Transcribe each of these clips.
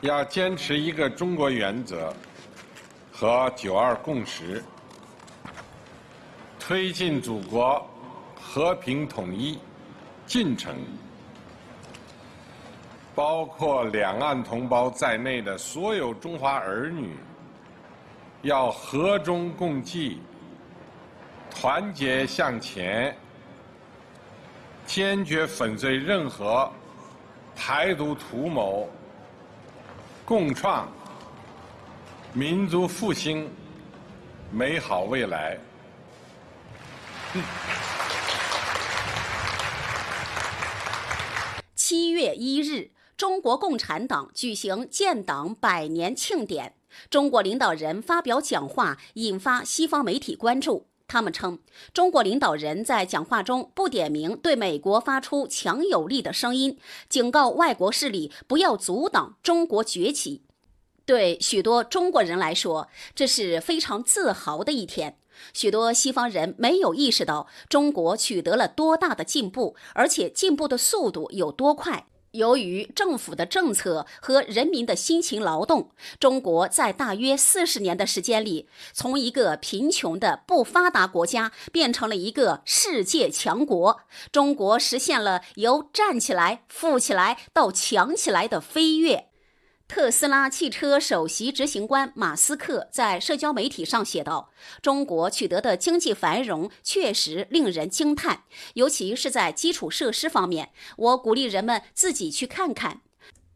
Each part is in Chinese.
要坚持一个中国原则和九二共识，推进祖国和平统一进程。包括两岸同胞在内的所有中华儿女，要和衷共济，团结向前，坚决粉碎任何台独图谋，共创民族复兴美好未来。七月一日。中国共产党举行建党百年庆典，中国领导人发表讲话，引发西方媒体关注。他们称，中国领导人在讲话中不点名对美国发出强有力的声音，警告外国势力不要阻挡中国崛起。对许多中国人来说，这是非常自豪的一天。许多西方人没有意识到中国取得了多大的进步，而且进步的速度有多快。由于政府的政策和人民的辛勤劳动，中国在大约四十年的时间里，从一个贫穷的不发达国家变成了一个世界强国。中国实现了由站起来、富起来到强起来的飞跃。特斯拉汽车首席执行官马斯克在社交媒体上写道：“中国取得的经济繁荣确实令人惊叹，尤其是在基础设施方面。我鼓励人们自己去看看。”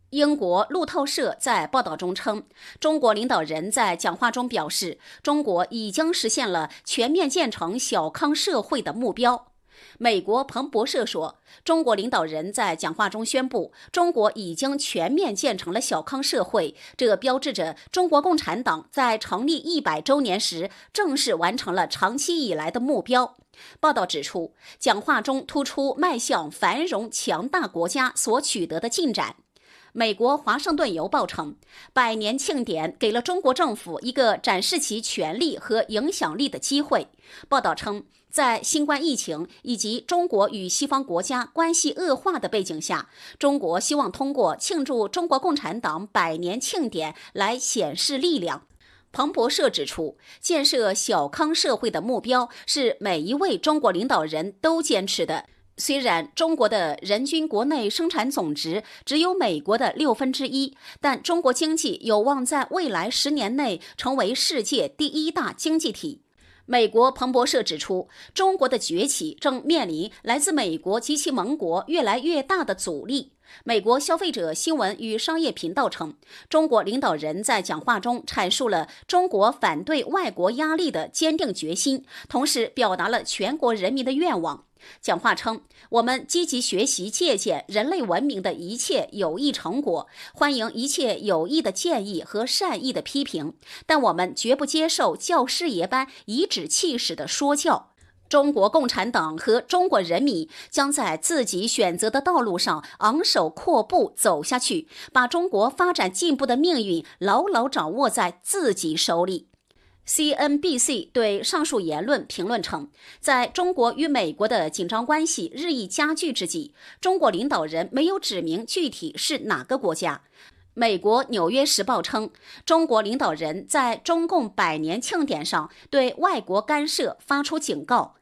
英国路透社在报道中称，中国领导人在讲话中表示，中国已经实现了全面建成小康社会的目标。美国彭博社说，中国领导人在讲话中宣布，中国已经全面建成了小康社会，这标志着中国共产党在成立一百周年时正式完成了长期以来的目标。报道指出，讲话中突出迈向繁荣强大国家所取得的进展。美国《华盛顿邮报》称，百年庆典给了中国政府一个展示其权力和影响力的机会。报道称，在新冠疫情以及中国与西方国家关系恶化的背景下，中国希望通过庆祝中国共产党百年庆典来显示力量。彭博社指出，建设小康社会的目标是每一位中国领导人都坚持的。虽然中国的人均国内生产总值只有美国的六分之一，但中国经济有望在未来十年内成为世界第一大经济体。美国彭博社指出，中国的崛起正面临来自美国及其盟国越来越大的阻力。美国消费者新闻与商业频道称，中国领导人在讲话中阐述了中国反对外国压力的坚定决心，同时表达了全国人民的愿望。讲话称，我们积极学习借鉴人类文明的一切有益成果，欢迎一切有益的建议和善意的批评，但我们绝不接受教师爷般颐指气使的说教。中国共产党和中国人民将在自己选择的道路上昂首阔步走下去，把中国发展进步的命运牢牢掌握在自己手里。CNBC 对上述言论评论称，在中国与美国的紧张关系日益加剧之际，中国领导人没有指明具体是哪个国家。美国《纽约时报》称，中国领导人在中共百年庆典上对外国干涉发出警告。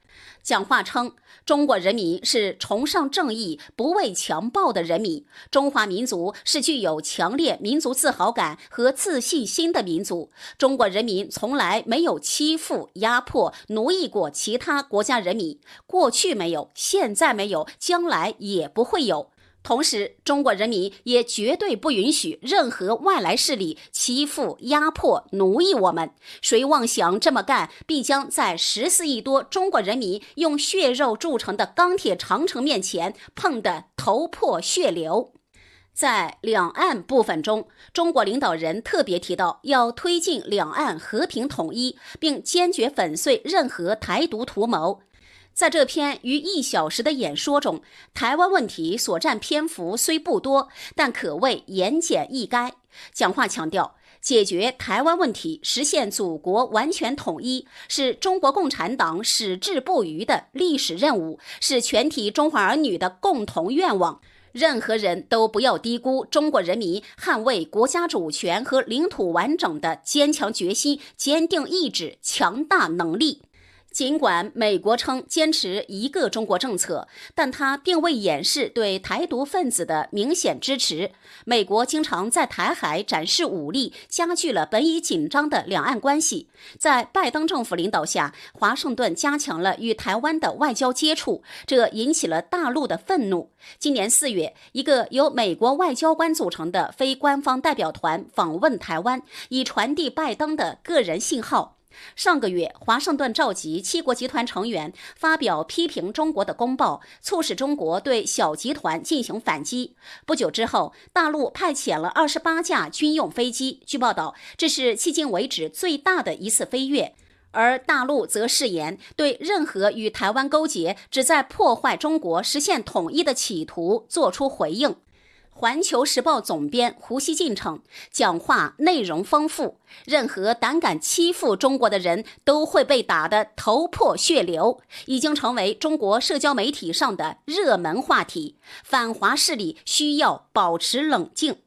讲话称，中国人民是崇尚正义、不畏强暴的人民。中华民族是具有强烈民族自豪感和自信心的民族。中国人民从来没有欺负、压迫、奴役过其他国家人民，过去没有，现在没有，将来也不会有。同时，中国人民也绝对不允许任何外来势力欺负、压迫、奴役我们。谁妄想这么干，必将在十四亿多中国人民用血肉铸成的钢铁长城面前碰得头破血流。在两岸部分中，中国领导人特别提到要推进两岸和平统一，并坚决粉碎任何台独图谋。在这篇逾一小时的演说中，台湾问题所占篇幅虽不多，但可谓言简意赅。讲话强调，解决台湾问题、实现祖国完全统一，是中国共产党矢志不渝的历史任务，是全体中华儿女的共同愿望。任何人都不要低估中国人民捍卫国家主权和领土完整的坚强决心、坚定意志、强大能力。尽管美国称坚持一个中国政策，但他并未掩饰对台独分子的明显支持。美国经常在台海展示武力，加剧了本已紧张的两岸关系。在拜登政府领导下，华盛顿加强了与台湾的外交接触，这引起了大陆的愤怒。今年四月，一个由美国外交官组成的非官方代表团访问台湾，以传递拜登的个人信号。上个月，华盛顿召集七国集团成员发表批评中国的公报，促使中国对小集团进行反击。不久之后，大陆派遣了二十八架军用飞机。据报道，这是迄今为止最大的一次飞跃。而大陆则誓言对任何与台湾勾结、旨在破坏中国实现统一的企图作出回应。环球时报总编胡锡进称，讲话内容丰富，任何胆敢欺负中国的人都会被打得头破血流，已经成为中国社交媒体上的热门话题。反华势力需要保持冷静。